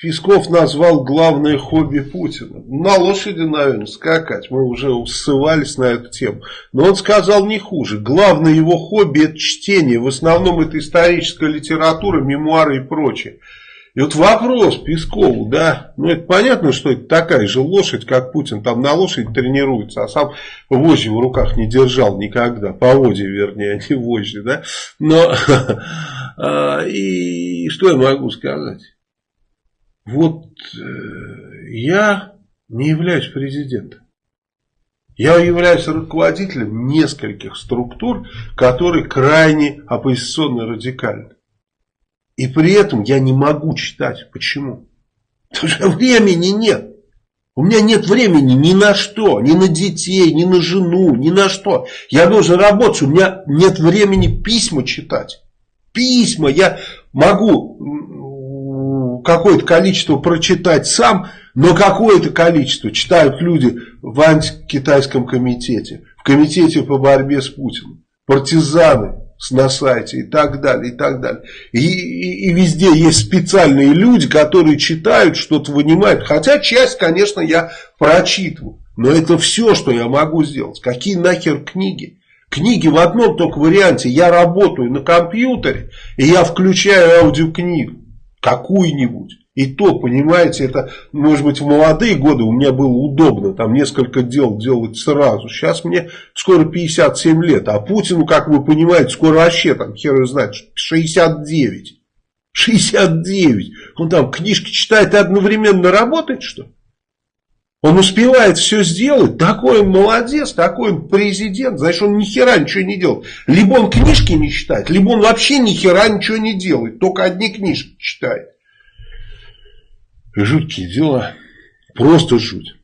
Песков назвал главное хобби Путина. На лошади, наверное, скакать. Мы уже ссывались на эту тему. Но он сказал не хуже. Главное его хобби это чтение. В основном это историческая литература, мемуары и прочее. И вот вопрос Пескову, да, ну это понятно, что это такая же лошадь, как Путин там на лошади тренируется, а сам вожжи в руках не держал никогда, поводья вернее, а не вожжи, да. Но, а, и что я могу сказать? Вот э, я не являюсь президентом. Я являюсь руководителем нескольких структур, которые крайне оппозиционно радикальны. И при этом я не могу читать. Почему? Потому что времени нет. У меня нет времени ни на что, ни на детей, ни на жену, ни на что. Я должен работать, у меня нет времени письма читать. Письма я могу какое-то количество прочитать сам, но какое-то количество читают люди в антикитайском комитете, в комитете по борьбе с Путиным, партизаны на сайте и так далее, и так далее. И, и, и везде есть специальные люди, которые читают, что-то вынимают, хотя часть, конечно, я прочитываю, но это все, что я могу сделать. Какие нахер книги? Книги в одном только варианте. Я работаю на компьютере, и я включаю аудиокнигу какую-нибудь. И то, понимаете, это, может быть, в молодые годы у меня было удобно, там несколько дел делать сразу. Сейчас мне скоро 57 лет, а Путину, как вы понимаете, скоро вообще, там, хер знает, 69. 69. Он там книжки читает и одновременно работает, что он успевает все сделать, такой он молодец, такой он президент, значит он ни хера ничего не делает. Либо он книжки не читает, либо он вообще ни хера ничего не делает, только одни книжки читает. Жуткие дела, просто жуть.